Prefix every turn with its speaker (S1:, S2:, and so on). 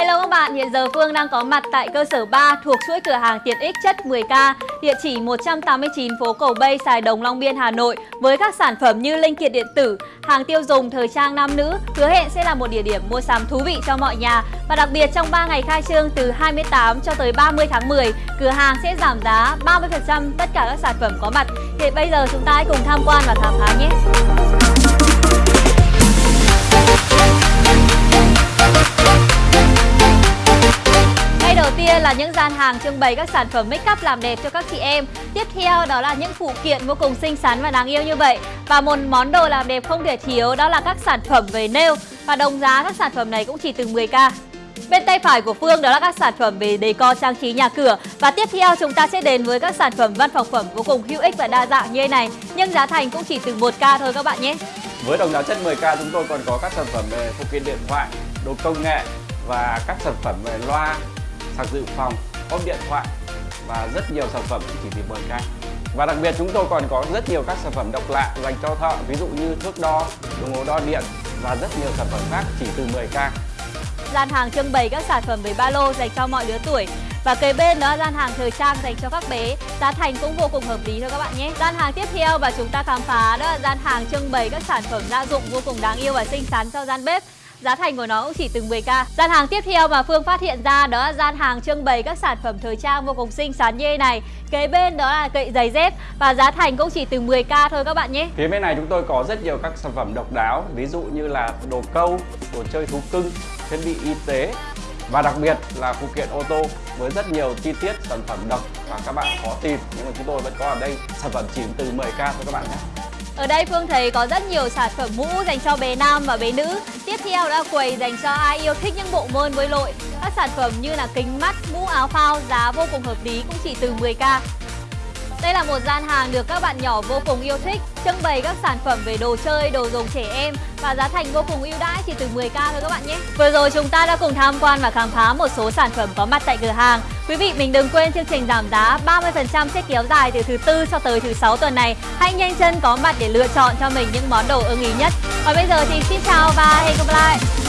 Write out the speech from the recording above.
S1: Hello các bạn, hiện giờ Phương đang có mặt tại cơ sở 3 thuộc chuỗi cửa hàng tiện ích chất 10K, địa chỉ 189 phố Cầu Bay, Sài Đồng, Long Biên, Hà Nội với các sản phẩm như linh kiện điện tử, hàng tiêu dùng, thời trang nam nữ, hứa hẹn sẽ là một địa điểm mua sắm thú vị cho mọi nhà. Và đặc biệt trong 3 ngày khai trương từ 28 cho tới 30 tháng 10, cửa hàng sẽ giảm giá 30% tất cả các sản phẩm có mặt. Thì bây giờ chúng ta hãy cùng tham quan và khám phá nhé. Ngay tiên là những gian hàng trưng bày các sản phẩm make up làm đẹp cho các chị em. Tiếp theo đó là những phụ kiện vô cùng xinh xắn và đáng yêu như vậy. Và một món đồ làm đẹp không thể thiếu đó là các sản phẩm về nail. Và đồng giá các sản phẩm này cũng chỉ từ 10k Bên tay phải của Phương đó là các sản phẩm về decor trang trí nhà cửa. Và tiếp theo chúng ta sẽ đến với các sản phẩm văn phòng phẩm vô cùng hữu ích và đa dạng như thế này. Nhưng giá thành cũng chỉ từ 1k thôi các bạn nhé.
S2: Với đồng giá chất 10k chúng tôi còn có các sản phẩm về phụ kiện điện thoại, đồ công nghệ và các sản phẩm về loa, sạc dự phòng, ốp điện thoại và rất nhiều sản phẩm chỉ từ 10k. Và đặc biệt chúng tôi còn có rất nhiều các sản phẩm độc lạ dành cho thợ, ví dụ như thước đo, đồng hồ đo điện và rất nhiều sản phẩm khác chỉ từ 10k.
S1: Gian hàng trưng bày các sản phẩm về ba lô dành cho mọi lứa tuổi và kế bên đó là gian hàng thời trang dành cho các bé Giá thành cũng vô cùng hợp lý thôi các bạn nhé Gian hàng tiếp theo và chúng ta khám phá đó là gian hàng trưng bày các sản phẩm gia dụng vô cùng đáng yêu và xinh xắn cho gian bếp Giá thành của nó cũng chỉ từ 10k Gian hàng tiếp theo mà Phương phát hiện ra đó là gian hàng trưng bày các sản phẩm thời trang vô cùng xinh xắn như thế này. Kế bên đó là cậy giày dép và giá thành cũng chỉ từ 10k thôi các bạn nhé.
S2: Phía bên này chúng tôi có rất nhiều các sản phẩm độc đáo Ví dụ như là đồ câu, đồ chơi thú cưng, thiết bị y tế và đặc biệt là phụ kiện ô tô với rất nhiều chi tiết sản phẩm độc và các bạn khó tìm nhưng mà chúng tôi vẫn có ở đây. Sản phẩm chỉ từ 10k thôi các bạn nhé
S1: ở đây Phương thấy có rất nhiều sản phẩm mũ dành cho bé nam và bé nữ. Tiếp theo là quầy dành cho ai yêu thích những bộ môn bơi lội. Các sản phẩm như là kính mắt, mũ áo phao giá vô cùng hợp lý cũng chỉ từ 10k đây là một gian hàng được các bạn nhỏ vô cùng yêu thích Trưng bày các sản phẩm về đồ chơi, đồ dùng trẻ em Và giá thành vô cùng ưu đãi chỉ từ 10k thôi các bạn nhé. Vừa rồi chúng ta đã cùng tham quan và khám phá một số sản phẩm có mặt tại cửa hàng. Quý vị, mình đừng quên chương trình giảm giá 30% sẽ kéo dài từ thứ tư cho tới thứ sáu tuần này. Hãy nhanh chân có mặt để lựa chọn cho mình những món đồ ưng ý nhất. Và bây giờ thì xin chào và hẹn gặp lại!